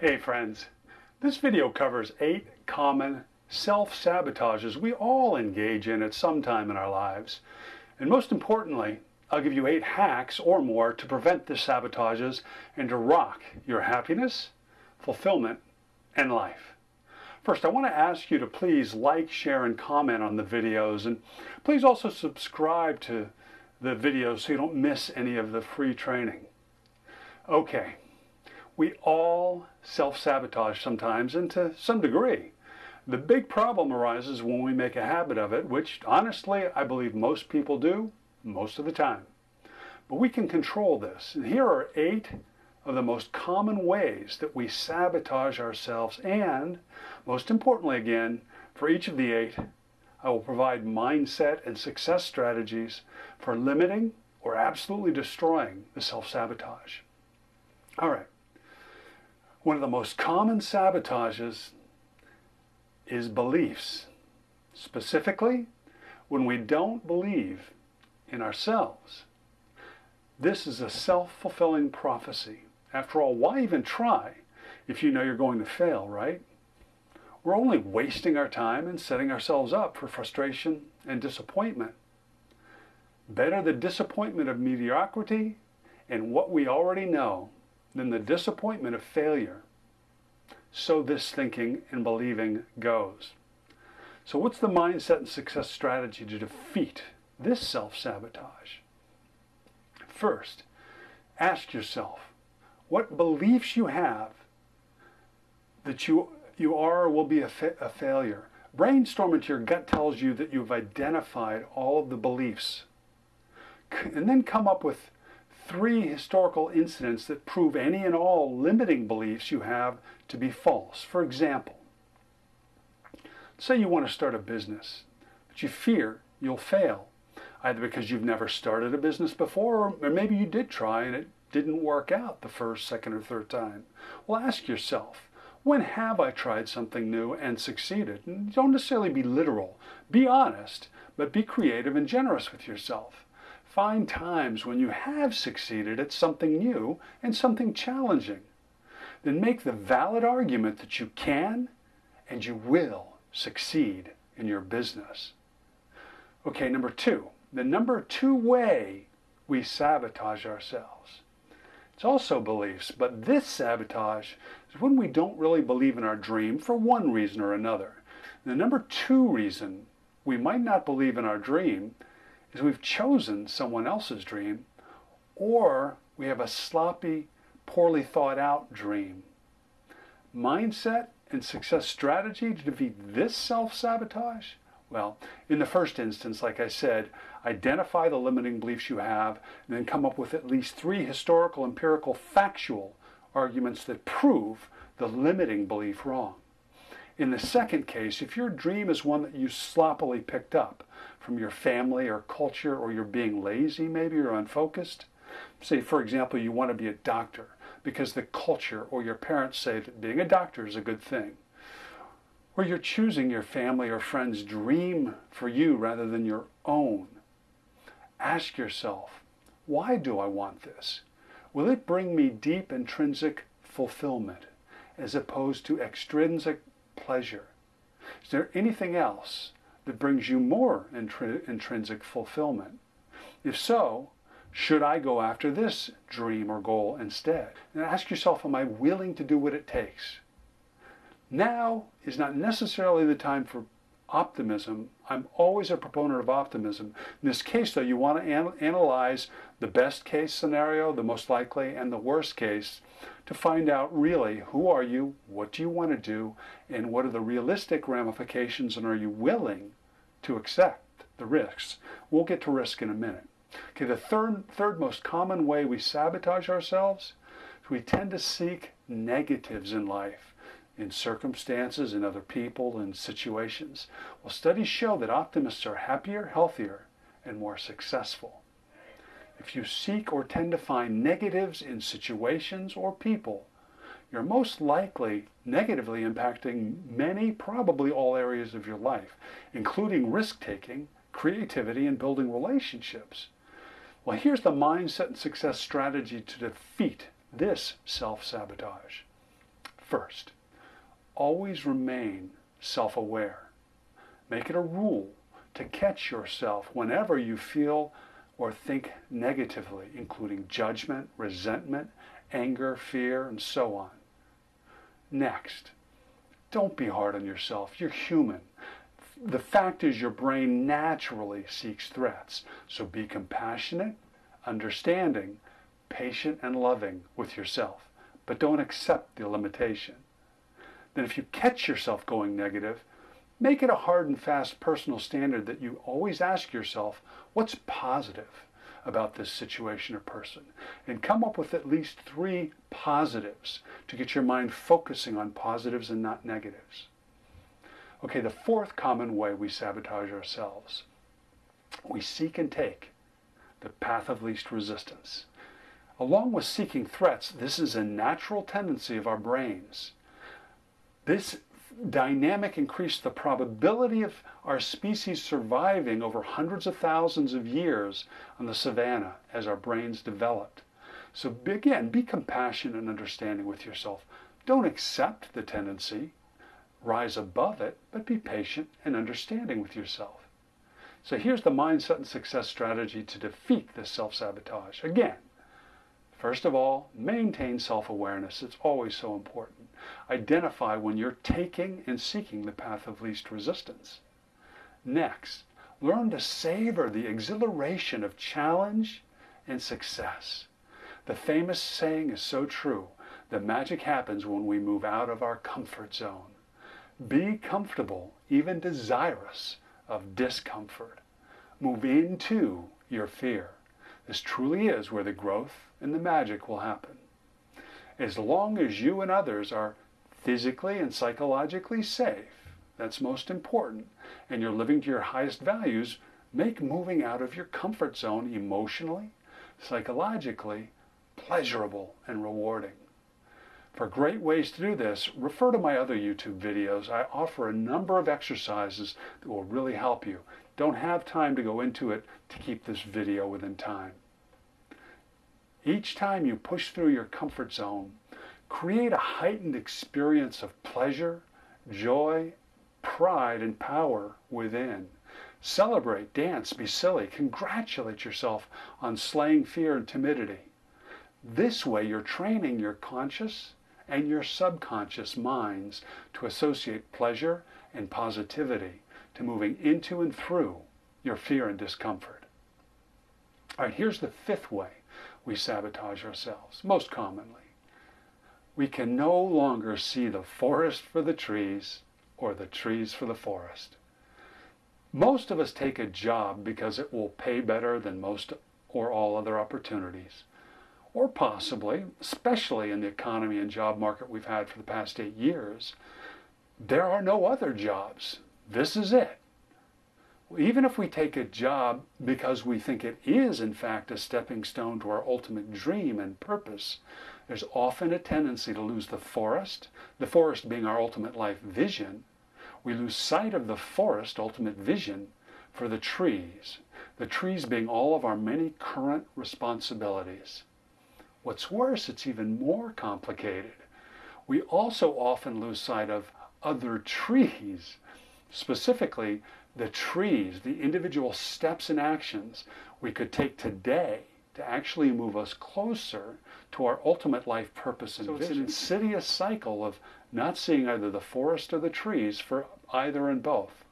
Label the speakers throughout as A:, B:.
A: Hey friends, this video covers eight common self-sabotages we all engage in at some time in our lives. And most importantly, I'll give you eight hacks or more to prevent the sabotages and to rock your happiness, fulfillment, and life. First, I want to ask you to please like, share, and comment on the videos. And please also subscribe to the videos so you don't miss any of the free training. Okay, we all self-sabotage sometimes and to some degree. The big problem arises when we make a habit of it, which honestly I believe most people do most of the time. But we can control this. And here are eight of the most common ways that we sabotage ourselves and, most importantly again, for each of the eight, I will provide mindset and success strategies for limiting or absolutely destroying the self-sabotage. All right. One of the most common sabotages is beliefs. Specifically, when we don't believe in ourselves. This is a self-fulfilling prophecy. After all, why even try if you know you're going to fail, right? We're only wasting our time and setting ourselves up for frustration and disappointment. Better the disappointment of mediocrity and what we already know than the disappointment of failure. So this thinking and believing goes. So what's the mindset and success strategy to defeat this self-sabotage? First, ask yourself what beliefs you have that you, you are or will be a, fa a failure. Brainstorm into your gut tells you that you've identified all of the beliefs. And then come up with three historical incidents that prove any and all limiting beliefs you have to be false. For example, say you want to start a business, but you fear you'll fail, either because you've never started a business before, or maybe you did try and it didn't work out the first, second, or third time. Well, ask yourself, when have I tried something new and succeeded? And don't necessarily be literal. Be honest, but be creative and generous with yourself. Find times when you have succeeded at something new and something challenging. Then make the valid argument that you can and you will succeed in your business. Okay, number two. The number two way we sabotage ourselves. It's also beliefs, but this sabotage is when we don't really believe in our dream for one reason or another. The number two reason we might not believe in our dream is we've chosen someone else's dream or we have a sloppy, poorly thought out dream. Mindset and success strategy to defeat this self-sabotage? Well, in the first instance, like I said, identify the limiting beliefs you have and then come up with at least three historical, empirical, factual arguments that prove the limiting belief wrong. In the second case, if your dream is one that you sloppily picked up, from your family or culture or you're being lazy maybe or unfocused. Say, for example, you want to be a doctor because the culture or your parents say that being a doctor is a good thing. Or you're choosing your family or friends' dream for you rather than your own. Ask yourself, why do I want this? Will it bring me deep intrinsic fulfillment as opposed to extrinsic pleasure? Is there anything else that brings you more intri intrinsic fulfillment? If so, should I go after this dream or goal instead? And ask yourself, am I willing to do what it takes? Now is not necessarily the time for optimism. I'm always a proponent of optimism. In this case, though, you want to an analyze the best case scenario, the most likely, and the worst case to find out really who are you, what do you want to do, and what are the realistic ramifications, and are you willing to accept the risks. We'll get to risk in a minute. Okay, the third, third most common way we sabotage ourselves is we tend to seek negatives in life, in circumstances, in other people, in situations. Well, studies show that optimists are happier, healthier, and more successful. If you seek or tend to find negatives in situations or people, you're most likely negatively impacting many, probably all areas of your life, including risk-taking, creativity, and building relationships. Well, here's the mindset and success strategy to defeat this self-sabotage. First, always remain self-aware. Make it a rule to catch yourself whenever you feel or think negatively, including judgment, resentment, anger, fear, and so on. Next, don't be hard on yourself. You're human. The fact is your brain naturally seeks threats. So be compassionate, understanding, patient, and loving with yourself. But don't accept the limitation. Then if you catch yourself going negative, make it a hard and fast personal standard that you always ask yourself, what's positive? About this situation or person and come up with at least three positives to get your mind focusing on positives and not negatives. Okay, the fourth common way we sabotage ourselves. We seek and take the path of least resistance. Along with seeking threats, this is a natural tendency of our brains. This dynamic increased the probability of our species surviving over hundreds of thousands of years on the savannah as our brains developed. So again, be compassionate and understanding with yourself. Don't accept the tendency, rise above it, but be patient and understanding with yourself. So here's the mindset and success strategy to defeat this self-sabotage. Again, first of all, maintain self-awareness. It's always so important. Identify when you're taking and seeking the path of least resistance. Next, learn to savor the exhilaration of challenge and success. The famous saying is so true. The magic happens when we move out of our comfort zone. Be comfortable, even desirous of discomfort. Move into your fear. This truly is where the growth and the magic will happen as long as you and others are physically and psychologically safe, that's most important, and you're living to your highest values, make moving out of your comfort zone emotionally, psychologically, pleasurable and rewarding. For great ways to do this, refer to my other YouTube videos. I offer a number of exercises that will really help you. Don't have time to go into it to keep this video within time. Each time you push through your comfort zone, create a heightened experience of pleasure, joy, pride, and power within. Celebrate, dance, be silly, congratulate yourself on slaying fear and timidity. This way you're training your conscious and your subconscious minds to associate pleasure and positivity to moving into and through your fear and discomfort. All right, here's the fifth way we sabotage ourselves, most commonly. We can no longer see the forest for the trees or the trees for the forest. Most of us take a job because it will pay better than most or all other opportunities. Or possibly, especially in the economy and job market we've had for the past eight years, there are no other jobs. This is it even if we take a job because we think it is, in fact, a stepping stone to our ultimate dream and purpose, there's often a tendency to lose the forest, the forest being our ultimate life vision. We lose sight of the forest, ultimate vision, for the trees, the trees being all of our many current responsibilities. What's worse, it's even more complicated. We also often lose sight of other trees, specifically the trees, the individual steps and actions we could take today to actually move us closer to our ultimate life purpose and so vision. It's an insidious cycle of not seeing either the forest or the trees for either and both.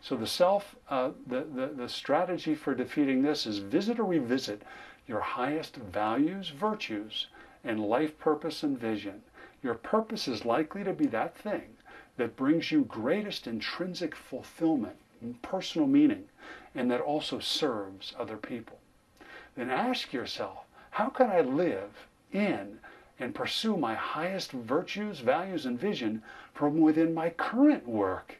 A: So the self, uh, the, the, the strategy for defeating this is visit or revisit your highest values, virtues, and life purpose and vision. Your purpose is likely to be that thing that brings you greatest intrinsic fulfillment and personal meaning and that also serves other people. Then ask yourself, how can I live in and pursue my highest virtues, values, and vision from within my current work?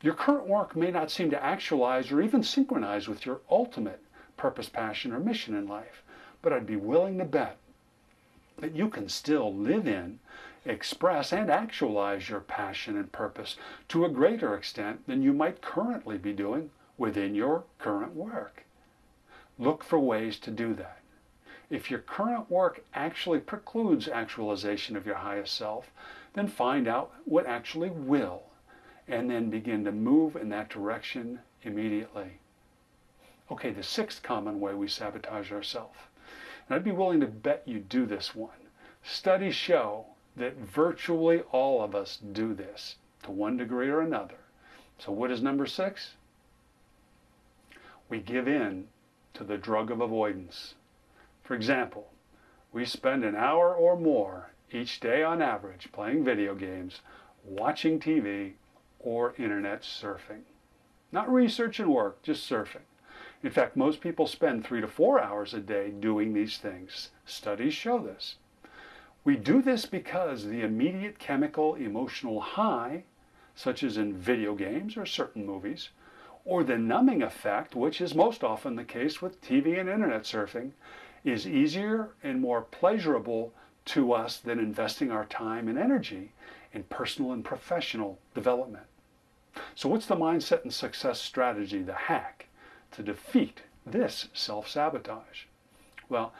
A: Your current work may not seem to actualize or even synchronize with your ultimate purpose, passion, or mission in life, but I'd be willing to bet that you can still live in express and actualize your passion and purpose to a greater extent than you might currently be doing within your current work. Look for ways to do that. If your current work actually precludes actualization of your highest self, then find out what actually will, and then begin to move in that direction immediately. Okay, the sixth common way we sabotage ourselves. And I'd be willing to bet you do this one. Studies show that virtually all of us do this to one degree or another. So, what is number six? We give in to the drug of avoidance. For example, we spend an hour or more each day on average playing video games, watching TV, or internet surfing. Not research and work, just surfing. In fact, most people spend three to four hours a day doing these things. Studies show this. We do this because the immediate chemical emotional high, such as in video games or certain movies, or the numbing effect, which is most often the case with TV and internet surfing, is easier and more pleasurable to us than investing our time and energy in personal and professional development. So, what's the mindset and success strategy, the hack, to defeat this self sabotage? Well,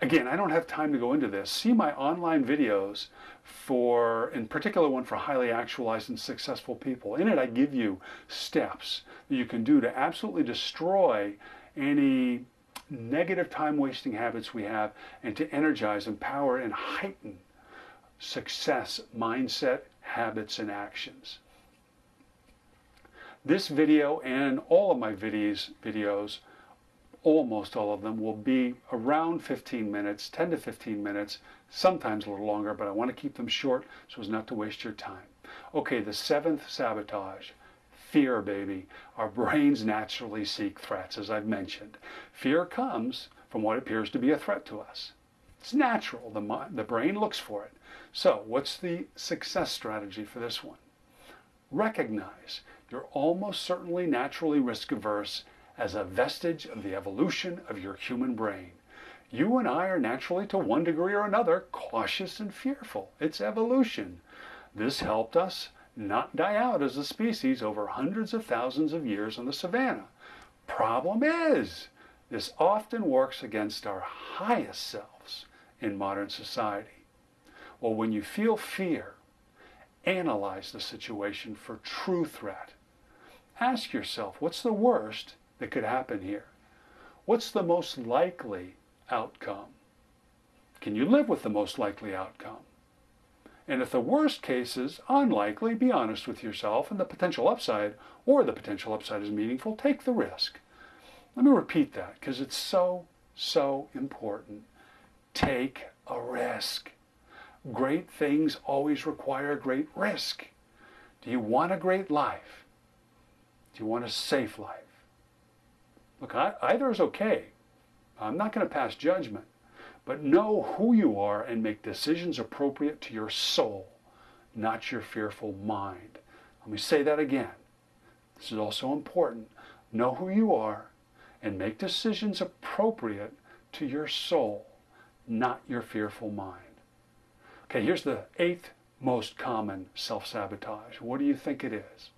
A: again, I don't have time to go into this. See my online videos for, in particular, one for highly actualized and successful people. In it, I give you steps that you can do to absolutely destroy any negative time wasting habits we have and to energize, empower, and heighten success mindset, habits, and actions. This video and all of my videos, videos, almost all of them, will be around 15 minutes, 10 to 15 minutes, sometimes a little longer, but I want to keep them short so as not to waste your time. Okay, the seventh sabotage fear, baby. Our brains naturally seek threats, as I've mentioned. Fear comes from what appears to be a threat to us. It's natural. The, the brain looks for it. So, what's the success strategy for this one? Recognize you're almost certainly naturally risk averse as a vestige of the evolution of your human brain. You and I are naturally, to one degree or another, cautious and fearful. It's evolution. This helped us not die out as a species over hundreds of thousands of years on the savannah. Problem is, this often works against our highest selves in modern society. Well, when you feel fear, analyze the situation for true threat. Ask yourself, what's the worst that could happen here? What's the most likely outcome? Can you live with the most likely outcome? And if the worst case is unlikely, be honest with yourself and the potential upside, or the potential upside is meaningful, take the risk. Let me repeat that because it's so, so important. Take a risk. Great things always require great risk. Do you want a great life? You want a safe life? Look, either is okay. I'm not going to pass judgment. But know who you are and make decisions appropriate to your soul, not your fearful mind. Let me say that again. This is also important. Know who you are and make decisions appropriate to your soul, not your fearful mind. Okay, here's the eighth most common self sabotage. What do you think it is?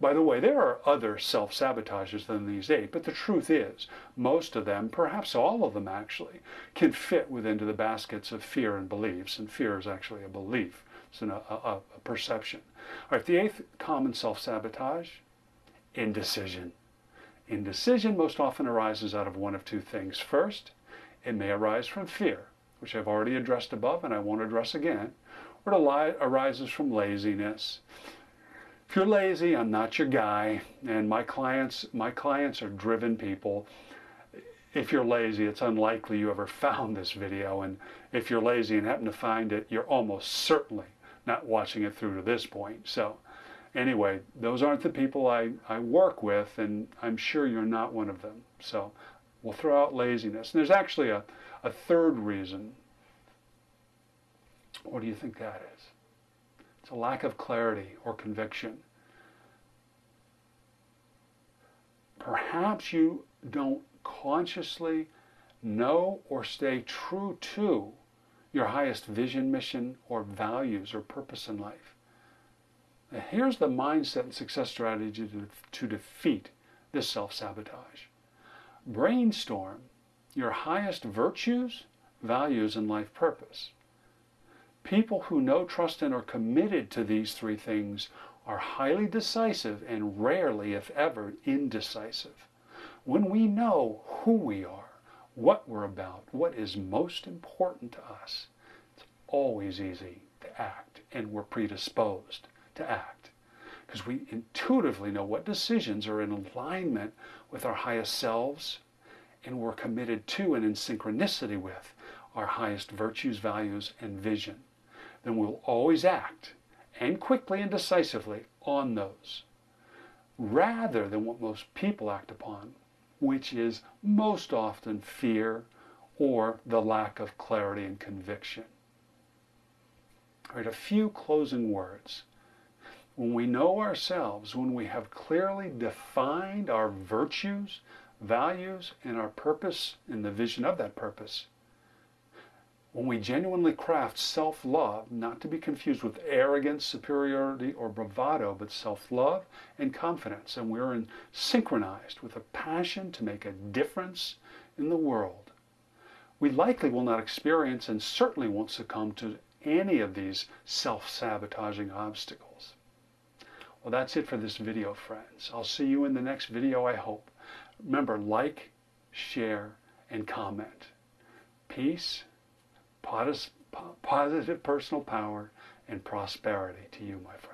A: By the way, there are other self sabotages than these eight, but the truth is, most of them, perhaps all of them actually, can fit within the baskets of fear and beliefs, and fear is actually a belief, it's an, a, a, a perception. All right, the eighth common self sabotage indecision. Indecision most often arises out of one of two things. First, it may arise from fear, which I've already addressed above and I won't address again, or it arises from laziness. If you're lazy, I'm not your guy. And my clients, my clients are driven people. If you're lazy, it's unlikely you ever found this video. And if you're lazy and happen to find it, you're almost certainly not watching it through to this point. So anyway, those aren't the people I, I work with, and I'm sure you're not one of them. So we'll throw out laziness. And there's actually a, a third reason. What do you think that is? It's a lack of clarity or conviction. Perhaps you don't consciously know or stay true to your highest vision, mission, or values or purpose in life. Now, here's the mindset and success strategy to, to defeat this self sabotage brainstorm your highest virtues, values, and life purpose. People who know, trust, and are committed to these three things are highly decisive and rarely, if ever, indecisive. When we know who we are, what we're about, what is most important to us, it's always easy to act, and we're predisposed to act. Because we intuitively know what decisions are in alignment with our highest selves, and we're committed to and in synchronicity with our highest virtues, values, and vision. Then we'll always act and quickly and decisively on those, rather than what most people act upon, which is most often fear or the lack of clarity and conviction. All right, a few closing words. When we know ourselves, when we have clearly defined our virtues, values, and our purpose and the vision of that purpose, when we genuinely craft self love, not to be confused with arrogance, superiority, or bravado, but self love and confidence, and we're in, synchronized with a passion to make a difference in the world, we likely will not experience and certainly won't succumb to any of these self sabotaging obstacles. Well, that's it for this video, friends. I'll see you in the next video, I hope. Remember, like, share, and comment. Peace positive personal power and prosperity to you, my friend.